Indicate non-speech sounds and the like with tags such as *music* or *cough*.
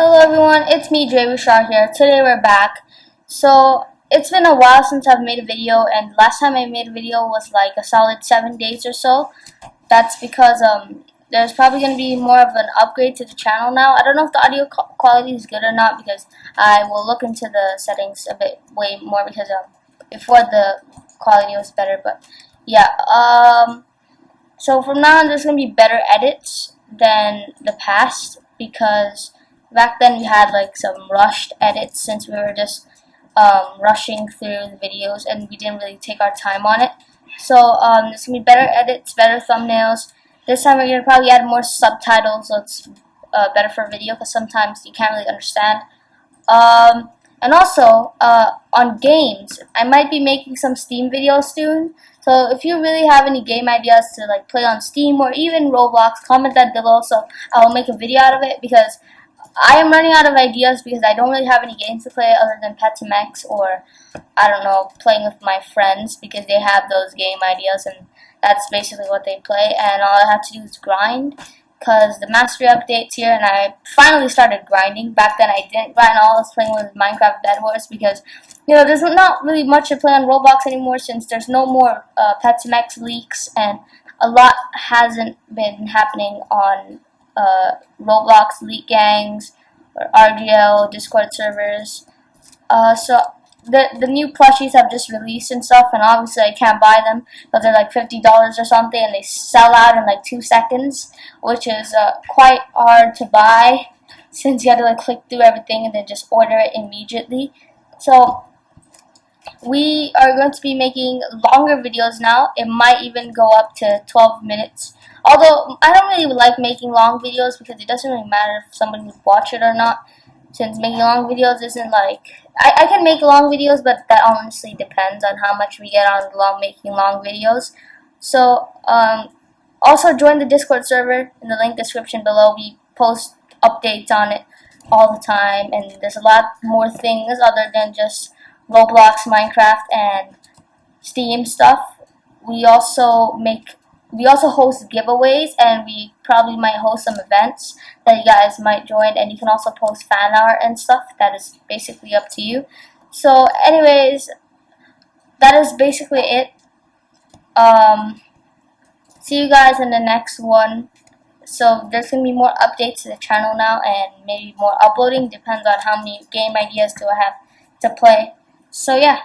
Hello everyone, it's me Jay Bouchard here. Today we're back. So it's been a while since I've made a video and last time I made a video was like a solid 7 days or so. That's because um, there's probably going to be more of an upgrade to the channel now. I don't know if the audio quality is good or not because I will look into the settings a bit way more because um, before the quality was better. But yeah, um, so from now on there's going to be better edits than the past because back then we had like some rushed edits since we were just um, rushing through the videos and we didn't really take our time on it. So um, there's gonna be better edits, better thumbnails. This time we're gonna probably add more subtitles, so it's uh, better for video because sometimes you can't really understand. Um, and also uh, on games, I might be making some Steam videos soon. So if you really have any game ideas to like play on Steam or even Roblox, comment that below so I will make a video out of it because I am running out of ideas because I don't really have any games to play other than Pet Sim X or I don't know playing with my friends because they have those game ideas and that's basically what they play and all I have to do is grind because the mastery updates here and I finally started grinding. Back then I didn't grind all I was playing with Minecraft Bed Wars because you know there's not really much to play on Roblox anymore since there's no more uh, Pet Sim X leaks and a lot hasn't been happening on uh, Roblox League Gangs, or RGL, Discord servers. Uh, so the the new plushies have just released and stuff, and obviously I can't buy them because they're like fifty dollars or something, and they sell out in like two seconds, which is uh, quite hard to buy *laughs* since you have to like click through everything and then just order it immediately. So we are going to be making longer videos now. It might even go up to 12 minutes. Although, I don't really like making long videos because it doesn't really matter if somebody would watch it or not. Since making long videos isn't like... I, I can make long videos, but that honestly depends on how much we get on long making long videos. So, um, also join the Discord server in the link description below. We post updates on it all the time, and there's a lot more things other than just Roblox, Minecraft, and Steam stuff. We also make we also host giveaways and we probably might host some events that you guys might join and you can also post fan art and stuff. That is basically up to you. So anyways that is basically it. Um, see you guys in the next one. So there's gonna be more updates to the channel now and maybe more uploading. Depends on how many game ideas do I have to play so yeah